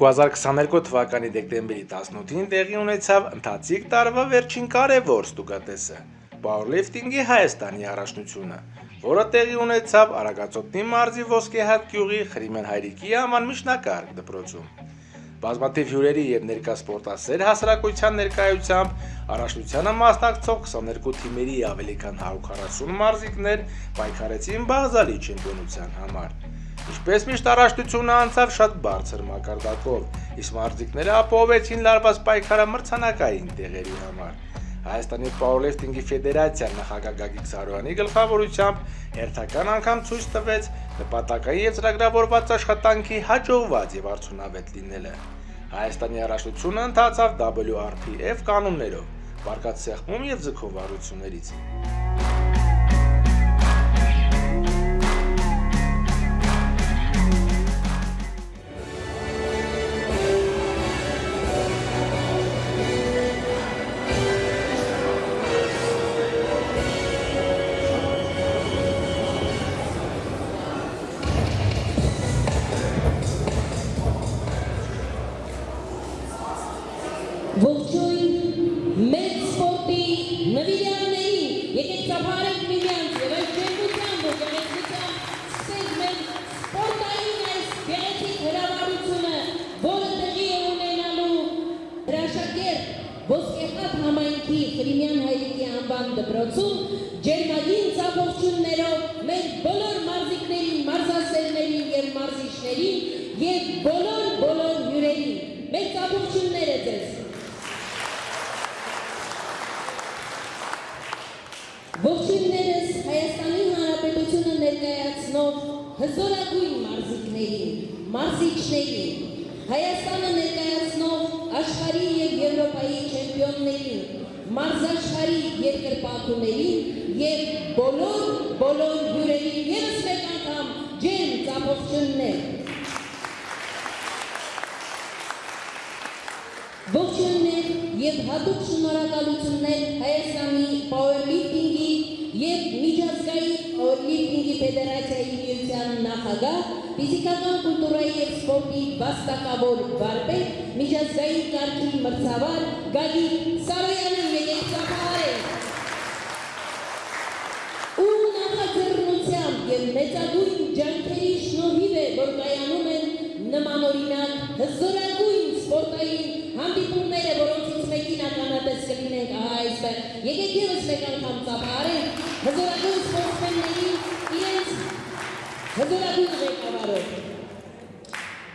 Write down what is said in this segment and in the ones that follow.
2022 թվականի դեկտեմբերի 18-ին տեղի ունեցավ ընթացիկ տարվա վերջին կարևոր ստուգատեսը՝ Powerlifting-ի Հայաստանի առաջնությունը, որը տեղի ունեցավ Արագածոտնի մարզի Ոսկեհատ գյուղի Խրիմեն Հայրիկի անվան միջնակարգ դպրոցում։ Բազմաթիվ հյուրերի եւ ներկա սպորտասեր հասարակության ներկայությամբ առաջնությանը մասնակցող 22 թիմերի ավելի քան 140 մարզիկներ պայքարեցին բաղձալի չեմպիոնության համար։ Ինչպես միշտ առաջնությունը անցավ շատ բարձր մակարդակով, իսկ մարզիկները ապահովեցին լարված պայքարը մրցանակային տեղերի համար։ Հայաստանի Powerlifting-ի Ֆեդերացիա նախագահ Գագիկ Սարոյանի գլխավորությամբ հերթական անգամ ցույց տվեց նպատակային եւ ծրագրավորված աշխատանքի հաջողված եւ արդյունավետ լինելը։ Հայաստանի առաջնությունը ընթացավ WRPF կանոններով, վարկած սեղմում եւ ձգող վարություններից։ Ողջույն մեծ սպորտի նվիրյալներին, եկեք ծափարենք միմյանց եւ այս ջերմությամբ ու գեղեցկությամբ սկսենք մեր սպորտային այս գեղեցիկ հրավառությունը, որը տեղի է ունենալու հրաշագերտ Ոսկեխատ համայնքի Խրիմյան հայրիկի անվան դպրոցում ջերմագին ծափողջուններով մեր բոլոր մարզիկներին, մարզասերներին եւ մարզիչներին եւ բոլոր բոլոր հյուրերին։ Մեր ծափողջունները ձեզ Ողջույններս Հայաստանի Հանրապետությունը ներկայացնող հզորագույն մարզիկներին, մարզիչներին, Հայաստանը ներկայացնող աշխարհի եւ Եվրոպայի չեմպիոններին, մարզաշխարհի երկրպագուներին եւ բոլոր բոլոր հյուրերին եւս մեկ անգամ ջերմ ծափողջուններ։ Ողջույններ եւ հատուկ շնորհակալություններ Հայաստանի Powerlifting-ի եւ Միջազգային Powerlifting-ի Ֆեդերացիայի միության նախագահ, ֆիզիկական կուլտուրայի եւ սպորտի վաստակավոր վարպետ, միջազգային կարգի մրցավար Գագիկ Սարոյանին եկեք ծափահարել։ Ու նախաձեռնությամբ եւ մեծագույն ջանքերի շնորհիվ է, որ կայանում են նմանօրինակ հզորագույն սպորտային հանդիպումները, որոնցից մեկին ականատես կլինենք ահա այստեղ։ Եկեք եւս մեկ անգամ ծափարենք հզորագույն սպորտսմենների իրենց հզորագույն ղեկավարով։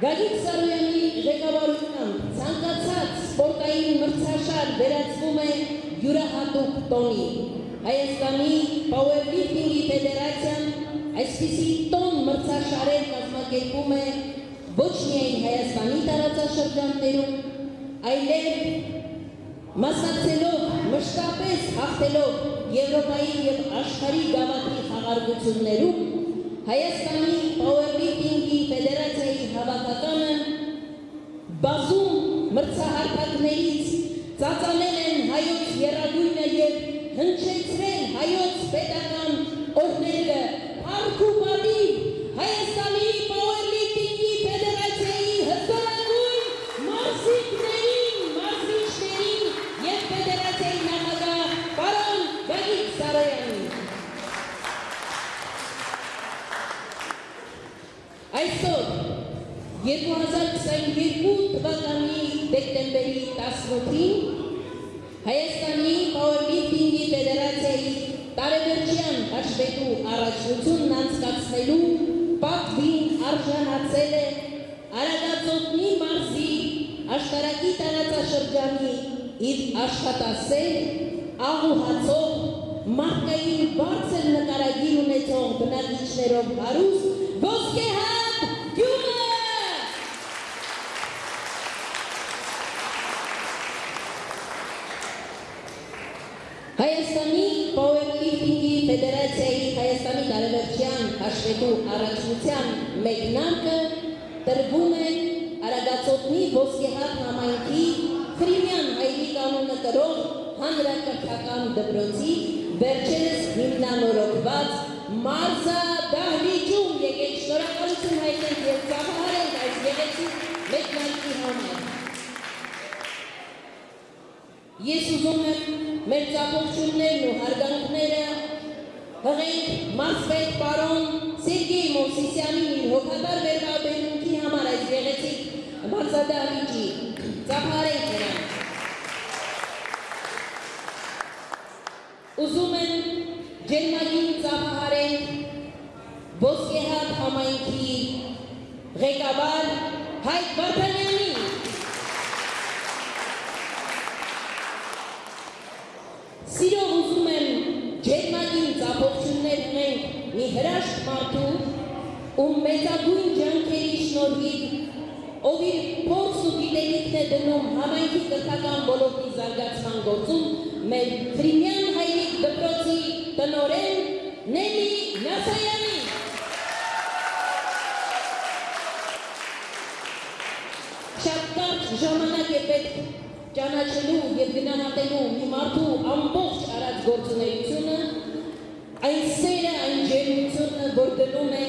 Գագիկ Սարոյանի ղեկավարությամբ ցանկացած սպորտային մրցաշար վերածվում է յուրահատուկ տոնի։ Հայաստանի Powerlifting-ի Ֆեդերացիան այսպիսի տոն մրցաշարեր կազմակերպում է ոչ միայն Հայաստանի տարածաշրջաններում, այլև մասնակցելով մշտապես հաղթելով Եվրոպայի եւ աշխարհի գավաթի խաղարկություններում Հայաստանի Powerlifting-ի Ֆեդերացիայի հավաքականը բազում մրցահարթակներից ծածանել են հայոց երագույնը եւ հնչեցրել հայոց պետական օրհներգը Փառք ու պատիվ Հայաստանի Powerlifting-ի Ֆեդերացիայի հզորագույն մարզիկներին, մարզիչներին եւ ֆեդերացիայի նախագահ պարոն Գագիկ Սարոյանին։ Այսօր 2022 թվականի դեկտեմբերի 18-ին Հայաստանի Powerlifting-ի Ֆեդերացիայի տարեվերջյան հաշվետու առաջնությունն անցկացնելու պատվին արժանացել է Արագածոտնի մարզի աշտարակի տարածաշրջանի իր աշխատասեր, աղուհացող, մարդկային բարձր նկարագիր ունեցող բնակիչներով հարուստ Ոսկեհատ գյուղը։ աշխատելու առաջնության մեկնարկը տրվում է Արագածոտնի ոսկեհատ համայնքի Խրիմյան հայրի կանոնը տրող հանրակրթական դպրոցի վերջերս հիմնանորոգված մարզա դահլիճում եկեք շնորհակալություն հայտնենք եւ ծափահարենք այս գեղեցիկ մեկնարկի համար։ Ես ուզում եմ մեր ծափողություններն ու հարգանքները հղիք Մասվետ պարոն Սերգեյ Մովսիսյանին իր հոգատար վերաբերմունքի համար այս գեղեցիկ մարզադահլիճի ծափարենք նրան։ Ուզում են ջերմագին ծափարեն Ոսկեհատ համայնքի ղեկավար Հայկ Վարդանյան ում մեծագույն ջանքերի շնորհիվ ով իր փորձ ու գիտելիքն է դնում համայնքի կրթական ոլորտի զարգացման գործում, մեր Ֆրիմյան հայրիկ դպրոցի տնորեն Նեմի Նասայանի Շատ կարճ ժամանակ է պետք ճանաչելու եւ գնահատելու մի մարդու ամբողջ արած գործունեությունը, այն սերը, այն ջերմությունը, որ դնում է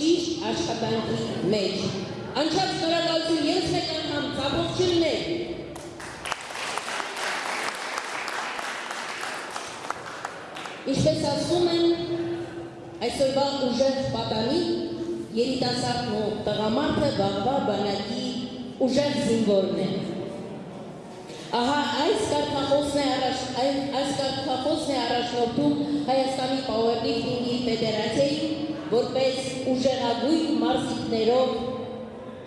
ճիշտ աշխատանքի մեջ։ Անչափ շնորհակալություն ես մեկ անգամ ծափողություններ Ինչպես ասում են, այսօրվա ուժեղ պատանի երիտասարդն ու տղամարդը վաղվա բանակի ուժեղ զինվորն է։ Ահա այս կարգախոսն է առաջ այս, կարգախոսն է առաջնորդում Հայաստանի Powerlifting-ի ֆեդերացիայի, որպես ուժեղագույն մարզիկներով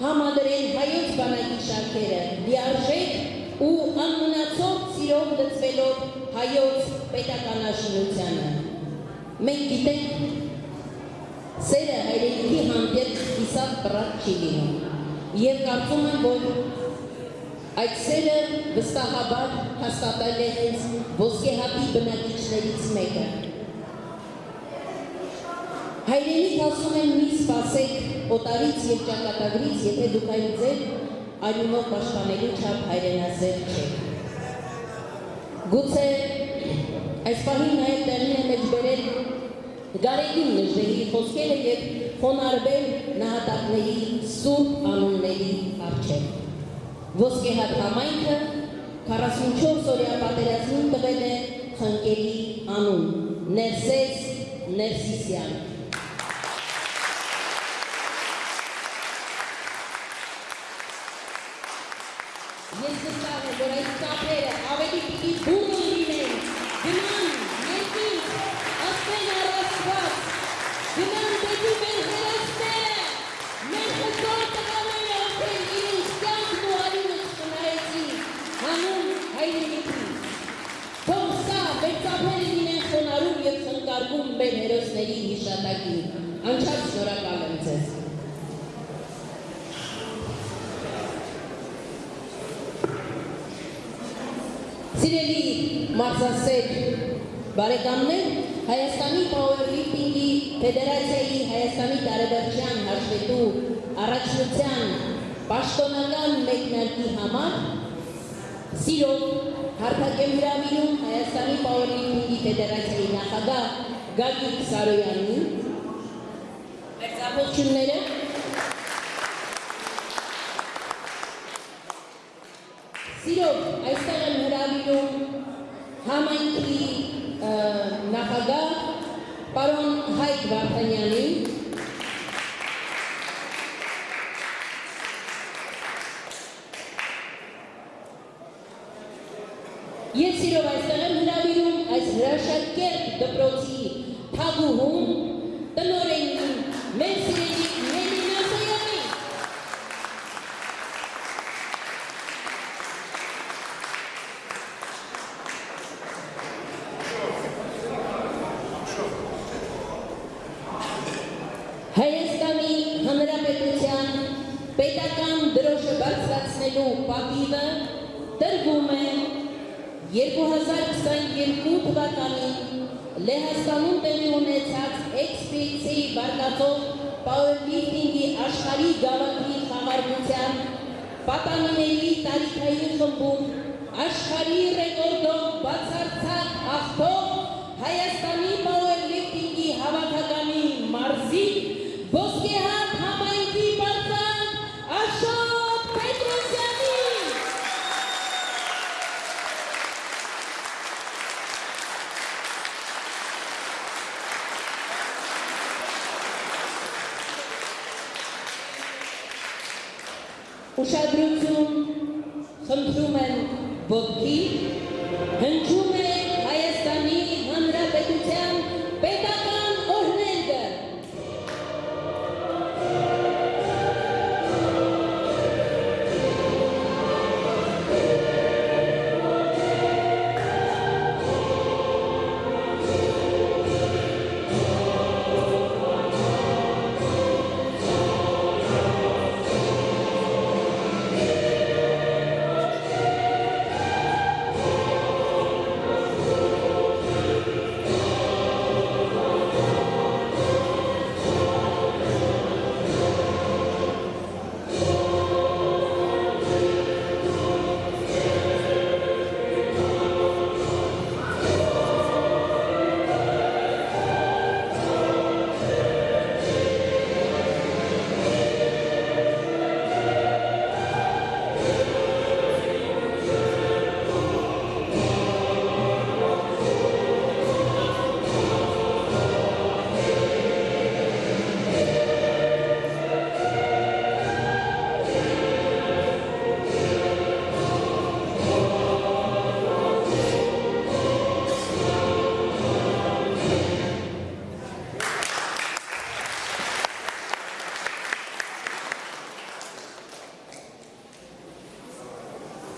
համադրեն հայոց բանակի շարքերը, լիարժեք ու անմնացող սիրով լծվելով հայոց պետականաշինությանը։ Մենք գիտենք, սերը հայրենիքի հանդեպ իսավ բրատ չի լինում։ Եվ կարծում եմ, որ այդ սերը վստահաբար հաստատել է հենց ոսկեհատի բնակիչներից մեկը։ Հայրենիք ասում են մի սպասեք օտարից եւ ճակատագրից, եթե դուք այն ձեր արյունով պաշտպանելու չափ հայրենասեր չեք։ Գուցե այս պահին նաև տեղի է մեջ բերել Գարեգին նժդեհի խոսքերը եւ խոնարհվել նահատակների սուրբ անունների առջև։ Ոսկեհատ համայնքը 44 օրյա պատերազմին տվել է խնկերի անուն՝ Ներսես Ներսիսյան։ Ես վստահ եմ, որ այս կապերը ավելի պիտի բուրը լինեն, գնան, ներքին, ասպեն առասված, գնան դեպի մեր հերոսները, մեր հզոր տղաները, ովքեր իրենց կյանքն ու արյունը խնայեցին, հանուն հայրենիքի։ Թող սա մեր ծափերը լինեն խոնարհում եւ խնկարկում մեր հերոսների հիշատակին։ Անչափ շնորհակալ եմ ձեզ։ Սիրելի մարզասեր բարեկամներ, Հայաստանի Powerlifting-ի Ֆեդերացիայի Հայաստանի տարեվերջյան հաշվետու առաջնության պաշտոնական մեկնարկի համար սիրով հարթակ եմ հրավիրում Հայաստանի Powerlifting-ի Ֆեդերացիայի նախագահ Գագիկ Սարոյանին մեր ծափողությունները Սիրով այստեղ եմ հրավիրում համայնքի ը, նախագահ պարոն Հայկ Վարդանյանին Ես սիրով այստեղ եմ հրավիրում այս հրաշակերտ դպրոցի թագուհուն տնորենին մեր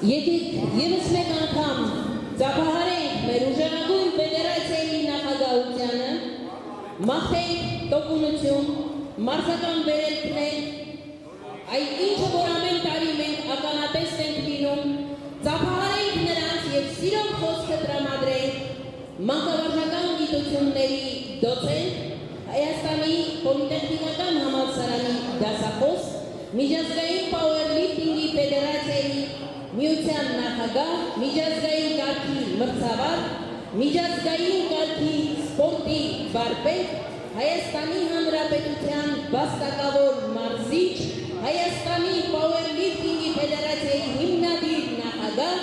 Եկեք եւս մեկ անգամ ծափահարենք մեր ուժեղագույն ֆեդերացիայի նախագահությանը, մաղթենք տոկունություն, մարզական վերելքներ, այդ ինչը որ ամեն տարի մենք ականատես ենք լինում, ծափահարենք նրանց եւ սիրով խոսքը տրամադրենք մանկավարժական գիտությունների դոցենտ Հայաստանի Պոլիտեխնիկական համալսարանի դասախոս միջազգային Powerlifting-ի ֆեդերացիայի միության նախագահ, միջազգային կարգի մրցավար, միջազգային կարգի սպորտի վարպետ, Հայաստանի Հանրապետության վաստակավոր մարզիչ, Հայաստանի Powerlifting-ի ֆեդերացիայի հիմնադիր նախագահ,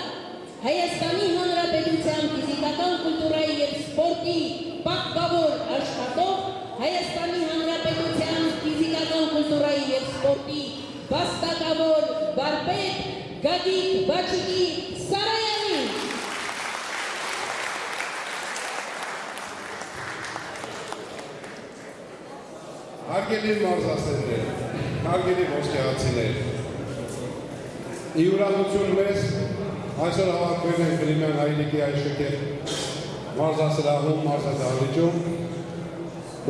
Հայաստանի Հանրապետության ֆիզիկական կուլտուրայի եւ սպորտի պատգավոր աշխատող, Հայաստանի Հանրապետության ֆիզիկական կուլտուրայի եւ սպորտի վաստակավոր վարպետ Գագիկ Բաչիկի Սարայանին Հարգելի մարզասերներ, հարգելի ոսկեղացիներ, ի ուրախություն մեզ այսօր հավաքվել ենք Գրիմյան հայրիկի այշքեր մարզասրահում, մարզադահլիճում,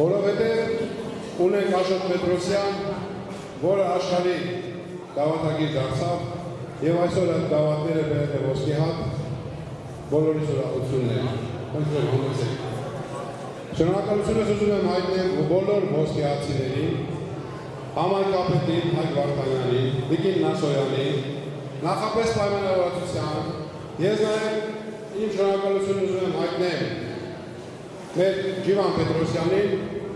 որովհետև ունենք Աշոտ Պետրոսյան, որը աշխարհի դավատագիր դարձավ եւ այսօր այդ դավատները բերել է ոսկի հատ բոլորիս ուրախությունն է։ Խնդրեմ համեցեք։ Շնորհակալությունս ուզում եմ հայտնել բոլոր ոսկեհացիներին, համայնքապետին Հայկ Վարդանյանին, Տիկին Նասոյանին, նախապես պայմանավորվածության, ես նաև իմ շնորհակալություն ուզում եմ հայտնել մեր Ջիվան Պետրոսյանին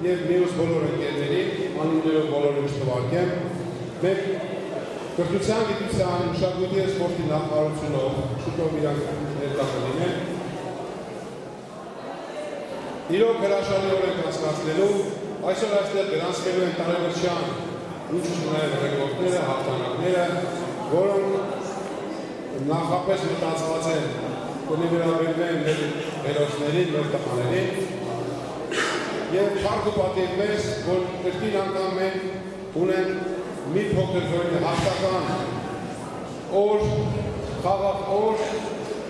եւ մյուս բոլոր ընկերներին, անուններով բոլորին չթվարկեմ, մեր կրթության, գիտության, մշակույթի եւ սպորտի նախարարությունով շուտով ներկա կլինեն Իրոք հրաշալի օր ենք անցկացնելու, այսօր այստեղ գրանցվելու են ինչ նաև ռեկորդները, հաղթանակները, որոնք նախապես մտածված են կնիվերաբերվեն մեր հերոսներին, մեր տղաներին եւ փառք ու պատիվ մեզ, որ կրկին անգամ մենք ունենք մի փոքր զորի հաղթական օր, խաղաղ օր,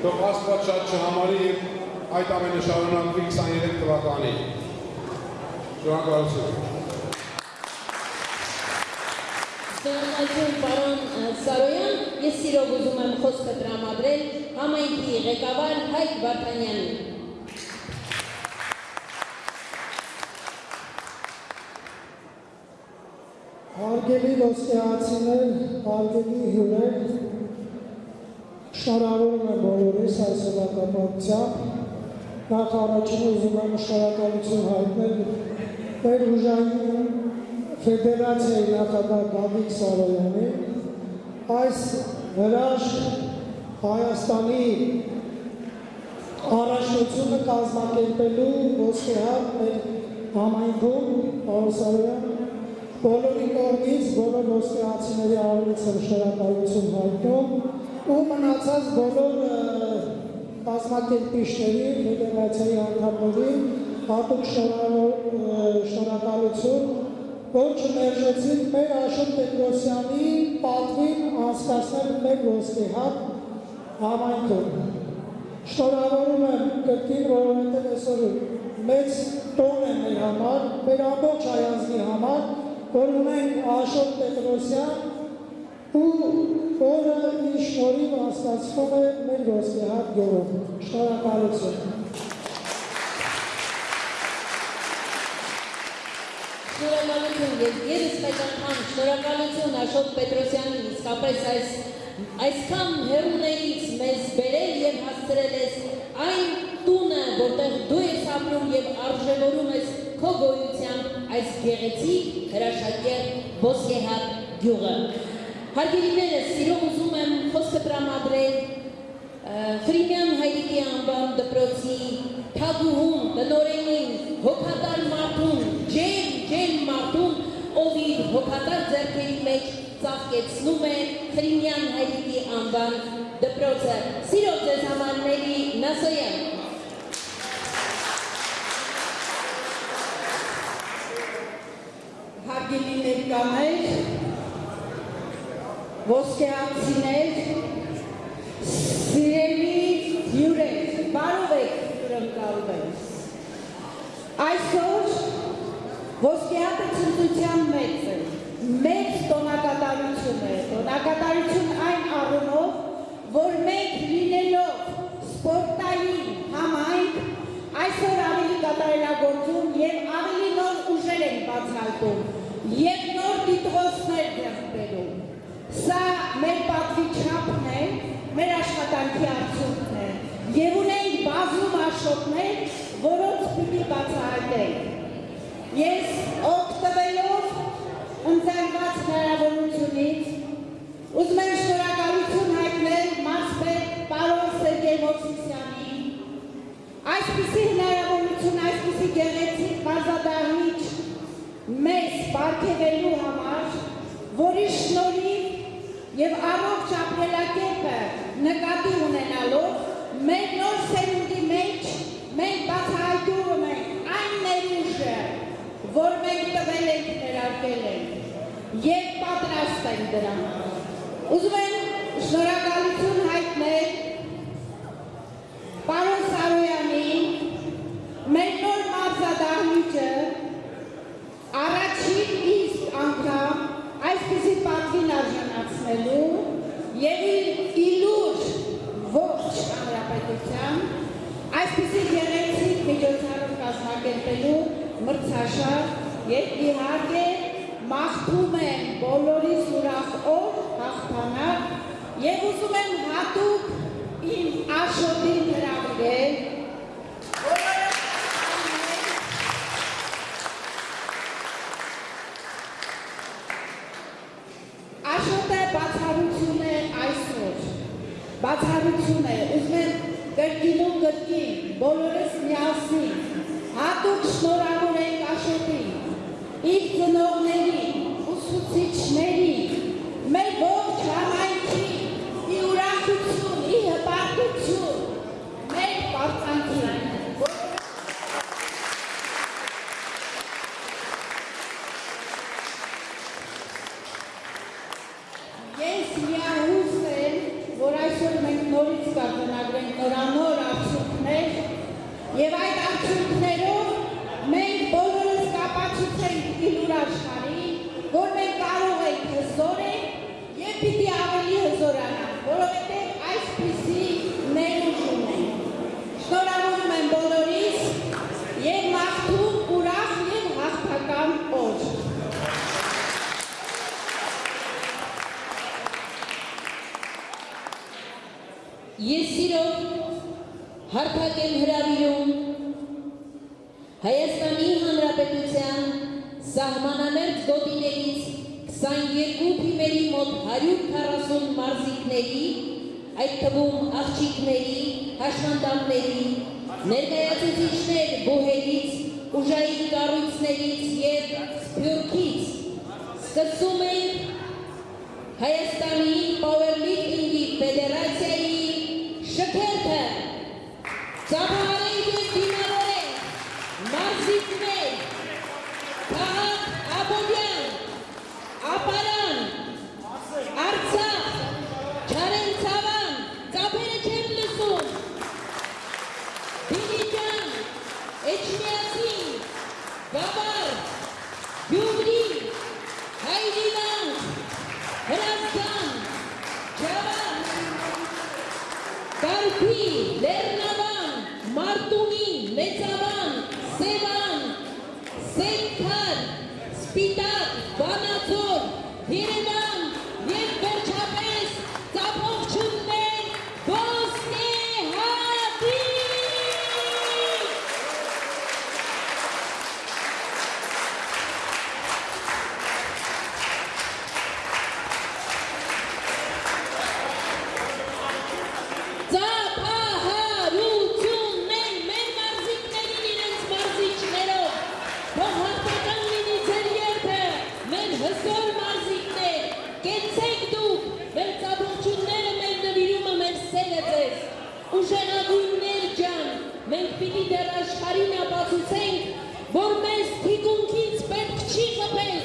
թող Աստված շատ չհամարի եւ այդ ամենը շարունակվի 23 թվականին։ Շնորհակալություն։ Շնորհակալություն պարոն Սարոյան, ես սիրով ուզում եմ խոսքը տրամադրել համայնքի ղեկավար Հայկ Վարդանյանին։ Հարգելի ոսկեհացիներ, հարգելի հյուրեր, շնորհավորում եմ բոլորիս այսօրվա կապակցությամբ։ Նախ առաջին ուզում եմ շնորհակալություն հայտնել մեր ուժային ֆեդերացիայի նախագահ Գագիկ Սարոյանին, այս հրաշք Հայաստանի առաջնությունը կազմակերպելու ոսկեհատ մեր համայնքում, պարոն Սարոյան, բոլորի կողմից բոլոր ոսկեհացիների առողջության շնորհակալություն հայտնում ու մնացած բոլոր կազմակերպիչների, ֆեդերացիայի անդամներին հատուկ շնորհակալություն, որ չմերժեցին մեր Աշոտ Պետրոսյանի պատվին անցկացնել մեր ոսկեհատ համայնքում։ Շնորհավորում եմ կրկին, որովհետև այսօր մեծ տոն է մեր համար, մեր ամբողջ հայազնի համար, որ ունենք Աշոտ Պետրոսյան ու որը իր շնորհիվ անցկացվում է մեր ոսկեհատ գյուղում։ Շնորհակալություն։ Շնորհակալություն եւ եւս մեկ անգամ շնորհակալություն Աշոտ Պետրոսյանին իսկապես այս այսքան հերուներից մեզ բերել եւ հասցրել ես այն տունը, որտեղ դու ես ապրում եւ արժևորում ես քո գոյությամբ այս գեղեցիկ հրաշագեղ ոսկեհատ գյուղը։ Հարգելիներս, սիրով ուզում եմ խոսքը տրամադրել Ֆրիմյան Հայրիկի անվան դպրոցի թագուհուն, տնորենին, հոգատար մարդուն, ջեր, ջեր մարդուն, ով իր հոգատար ձեռքերի մեջ ծաղկեցնում է Ֆրիմյան Հայրիկի անվան դպրոցը։ Սիրով ձեզ համար Նելի Նասոյան։ հարգելի ներկաներ, ոսկեացիներ, սիրելի հյուրեր, բարով եք հյուրընկալում եմ։ Այսօր ոսկեհատը ցնծության մեծ է, մեծ տոնակատարություն է, տոնակատարություն այն առումով, որ մենք լինելով սպորտային համայնք, այսօր ավելի կատարելագործում եւ ավելի նոր ուժեր են բացահայտում եւ նոր դիտողներ ձեռք բերում։ Սա մեր պատվի չափն է, մեր աշխատանքի արդյունքն է եւ ունենք բազում աշոտներ, որոնց պիտի բացահայտենք։ Ես օգտվելով ընձեռված հնարավորությունից ուզում եմ շնորհակալություն հայտնել մարզպետ պարոն Սերգեյ Մովսիսյանին այսպիսի հնարավորություն, այսպիսի գեղեցիկ մարզադահիճ մեզ պարգևելու համար, որի շնորհիվ եւ առողջ ապրելակերպը նկատի ունենալով մեր նոր սերունդի մեջ մենք բացահայտում ենք այն ներուժը, որ մենք տվել ենք ներարկել ենք եւ պատրաստ ենք դրան։ Ուզում եմ շնորհակալություն հայտնել Պարոն Սարոյանին, մեր նոր մարզադահիճը առաջին իսկ անգամ այսպիսի պատվին արժանացնելու իր իլուր ողջ հանրապետության այսպիսի գեղեցիկ միջոցառում կազմակերպելու մրցաշար եւ իհարկե մաղթում եմ բոլորիս ուրախ օր հաղթանակ եւ ուզում եմ հատուկ իմ աշոտին հրավիրել բեմում աղջիկների, հաշմանդամների, ներկայացուցիչներ բուհերից, ուժային կառույցներից եւ սփյուռքից սկսում ենք Հայաստանի Powerlifting-ի ֆեդերացիայի շքերթը։ Ծափահարենք եւ դիմավորենք մարզիկներ։ Քաղաք Աբովյան աշխարհին ապացուցենք, որ մեզ թիկունքից պետք չի խփել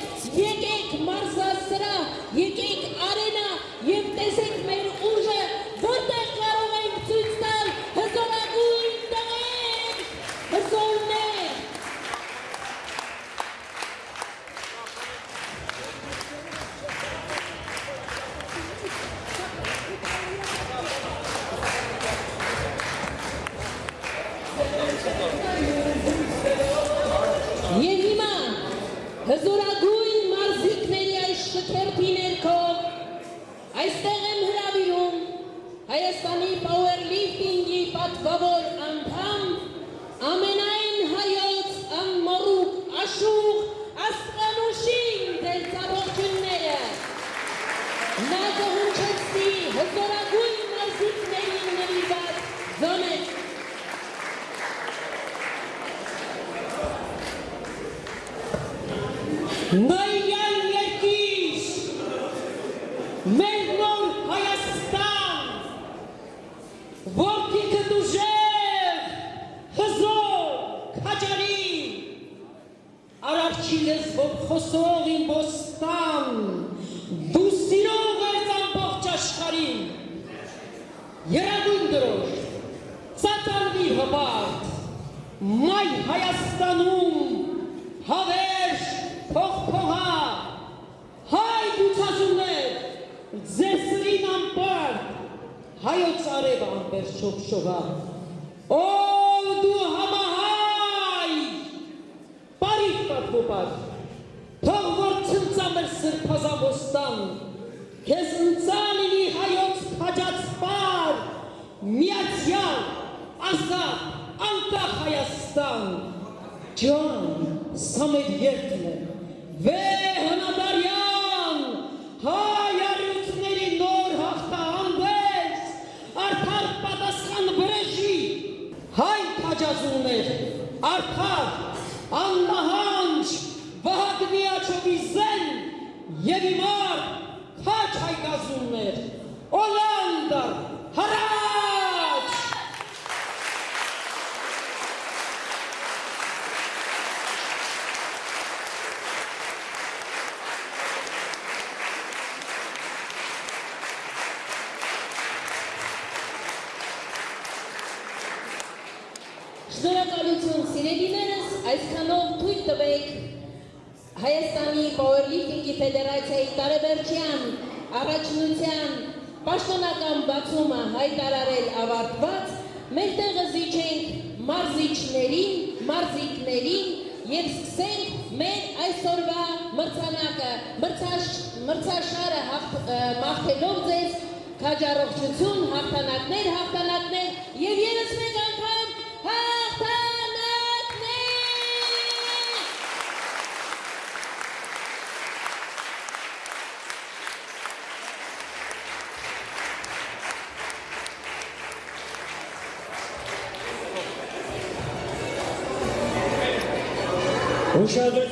Yeshua Oh! մաղթելով ձեզ քաջառողջություն, հաղթանակներ, հաղթանակներ եւ երս մեկ անգամ հաղթանակներ։ Ուշադրություն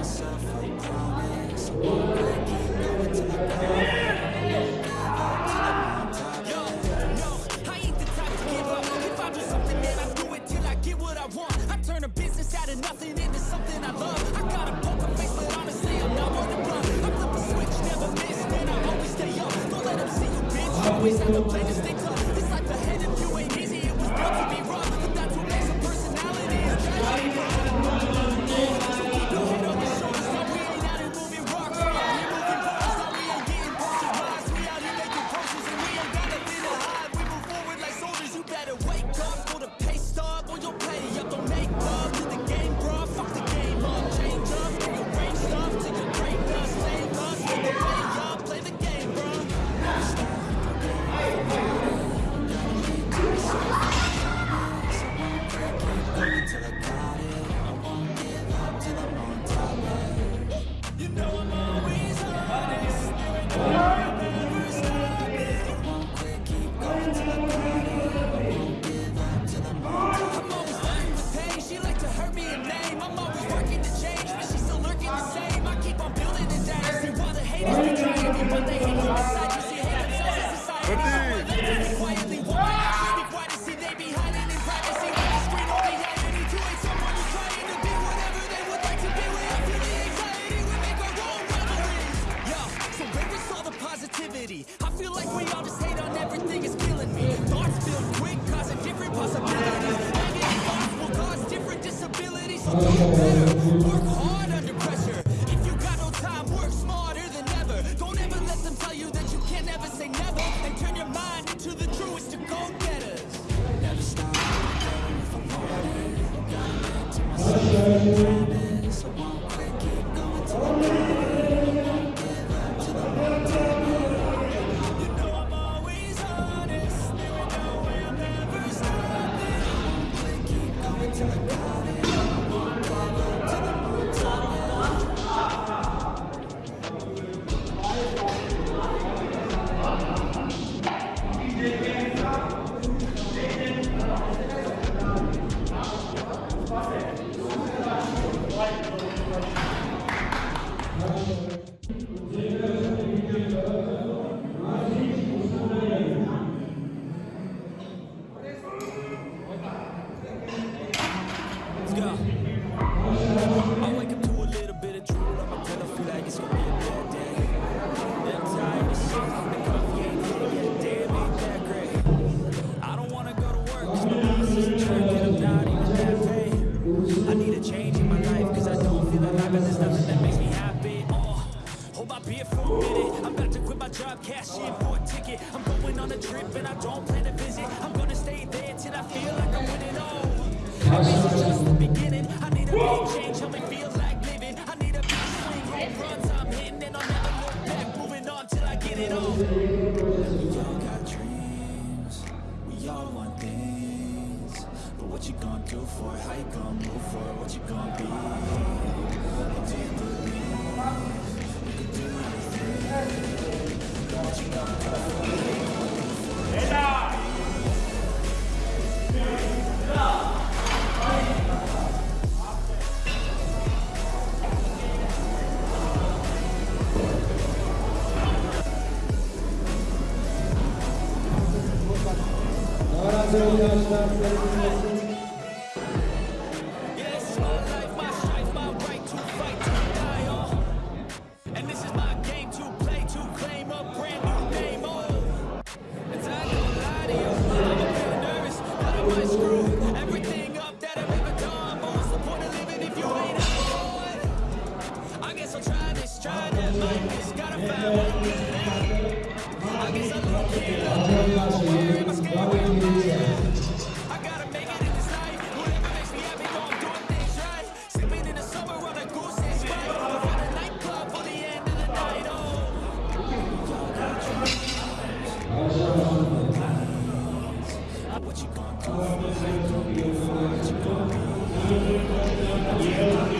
myself a promise. I won't break it, go until I come. Yo, no, I ain't the type to give up. If I do something, then I do it till I get what I want. I turn a business out of nothing into something I love. I got a poker face, but honestly, I'm not the. I flip a switch, never miss, I always stay up. Don't let them see you, at the Bak don't plan to visit. I'm gonna stay there till I feel like I win it all This just the beginning. I need a big change, help me feel like living. I need a big swing, home runs I'm hitting And I'll never look back, moving on till I get it all. Got dreams, want things. But what you gonna do for it, how you gonna move for it, what you gonna be? Do you believe? You can do anything. What you gonna do for it? Yeah.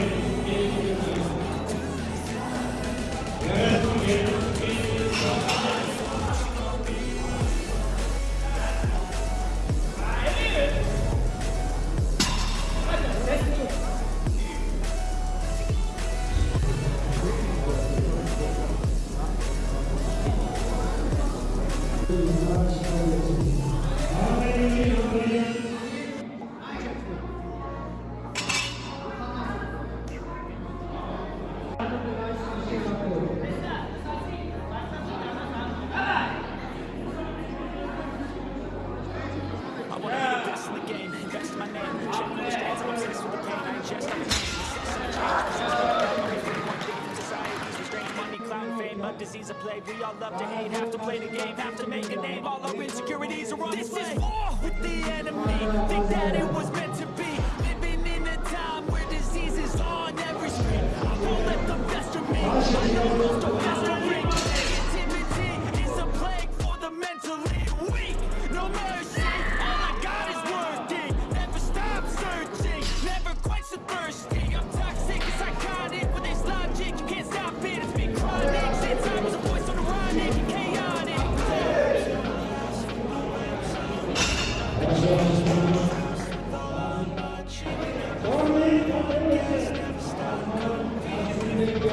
Thank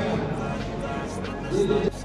you.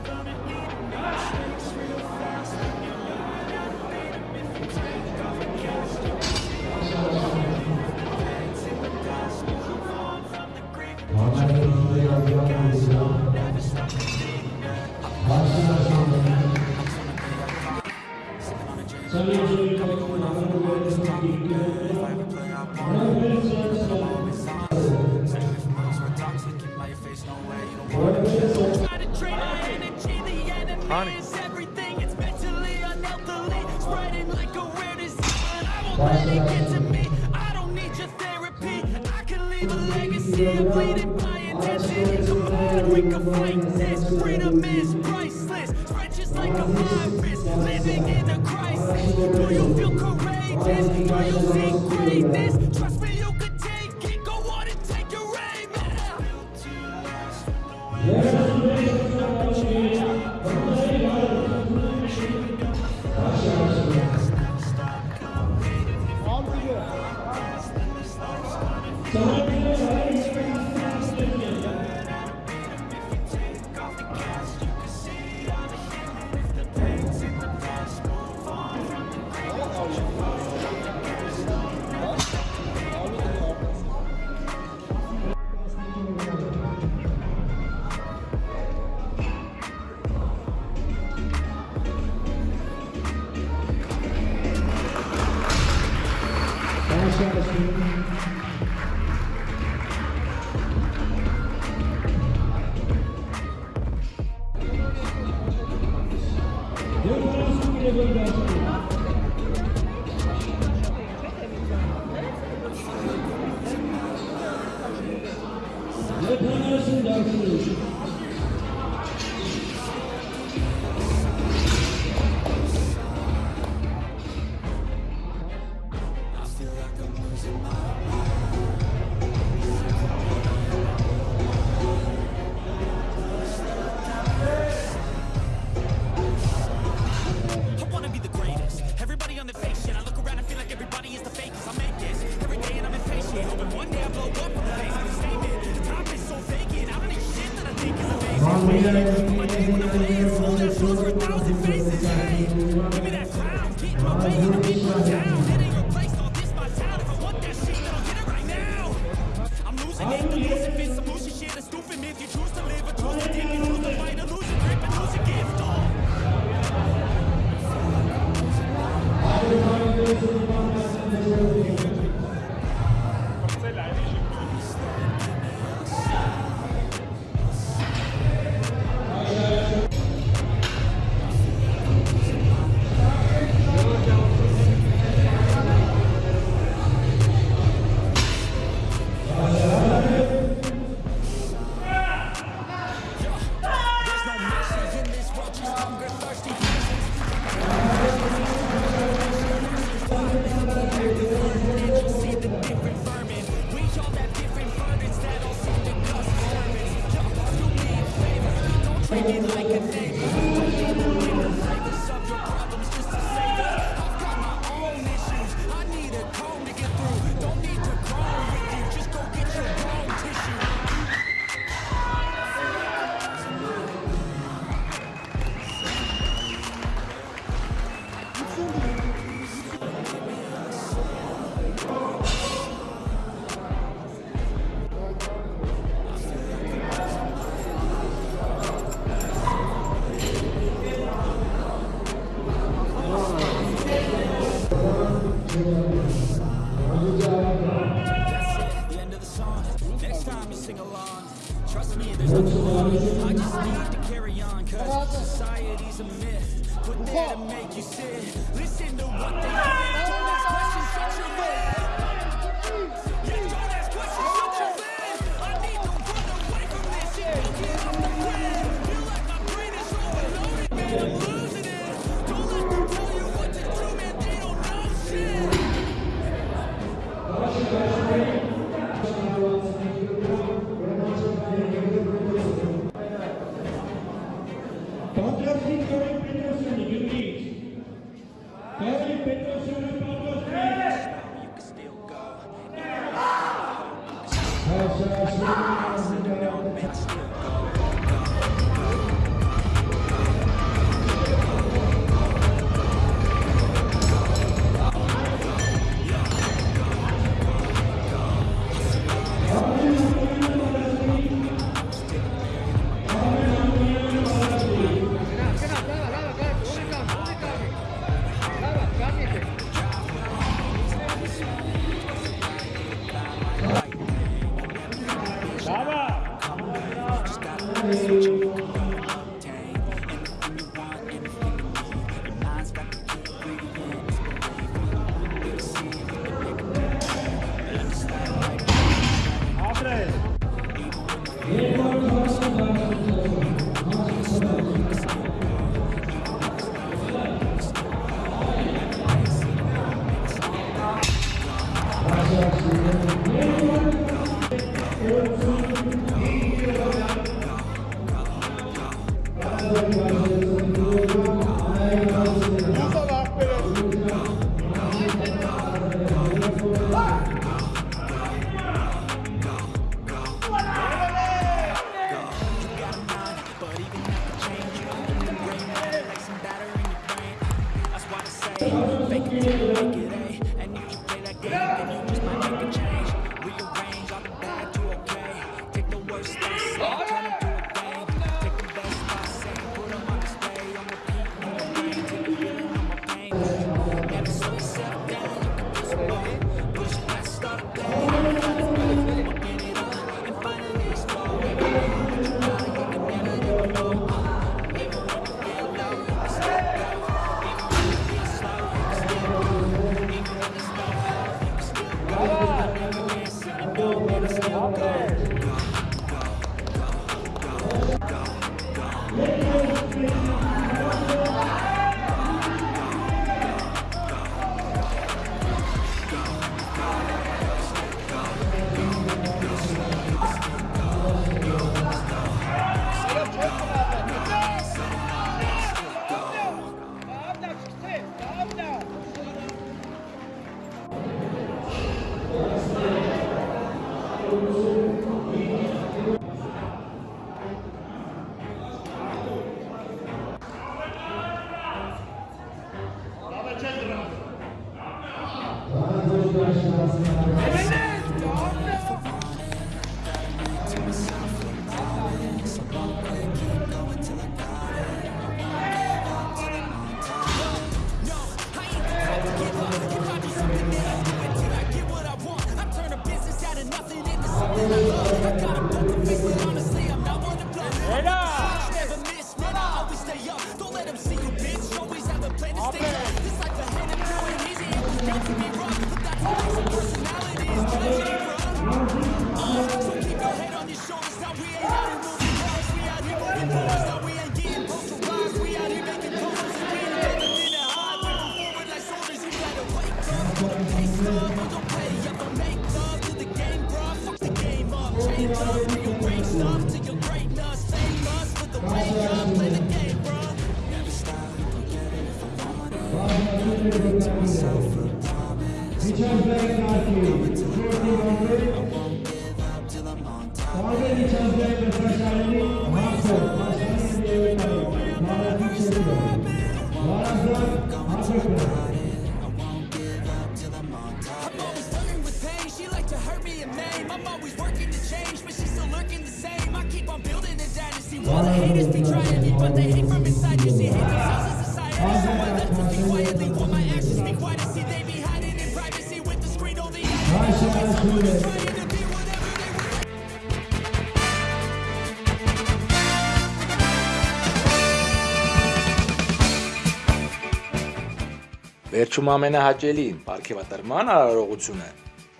Վերջում ամենահաճելին՝ պարգևատրման արարողությունը։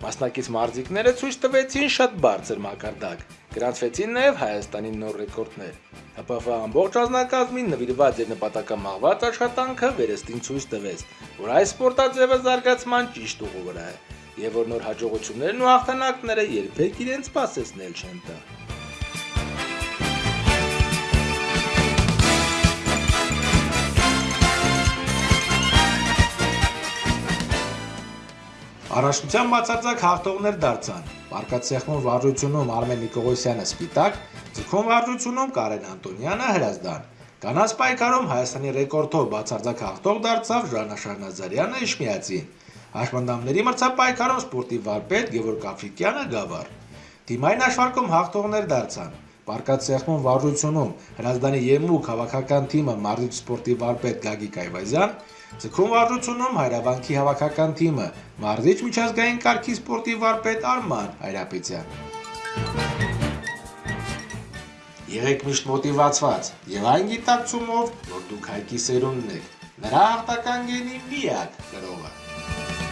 Մասնակից մարզիկները ցույց տվեցին շատ բարձր մակարդակ։ Գրանցվեցին նաև Հայաստանի նոր ռեկորդներ։ ՀՊՖ ամբողջ ազնագազմին նվիրված եւ նպատակամաղված աշխատանքը վերստին ցույց տվեց, որ այս սպորտաձևը զարգացման ճիշտ ուղու վրա է, եւ որ նոր հաջողություններն ու հաղթանակները երբեք իրենց սпасեցնել չեն տա։ Առաջնության բացարձակ հաղթողներ դարձան։ Մարկացեխմոն վարժությունում Արմեն Նիկողոսյանը սպիտակ, ձգում վարժությունում Կարեն Անտոնյանը հրազդան։ Կանանց պայքարում Հայաստանի ռեկորդով բացարձակ հաղթող դարձավ Ժանա Շարնազարյանը Իշխմիածին։ Հաշմանդամների մրցապայքարում սպորտիվ վարպետ Գևորգ Աֆրիկյանը գավառ։ Թիմային աշխարհքում հաղթողներ դարձան։ Պարկացեխմոն վարժությունում Հրազդանի Եմուկ հավաքական թիմը մարզիչ սպորտիվ վարպետ Գագիկ Այվազյան, Ձգում վարժությունում Հայրավանքի հավաքական թիմը մարզիչ միջազգային կարգի սպորտիվ վարպետ Արման Հայրապետյան։ Եղեք միշտ մոտիվացված եւ այն գիտակցումով, որ դուք հայկի սերունդն եք։ Նրա հաղթական գենի միակ գրողը։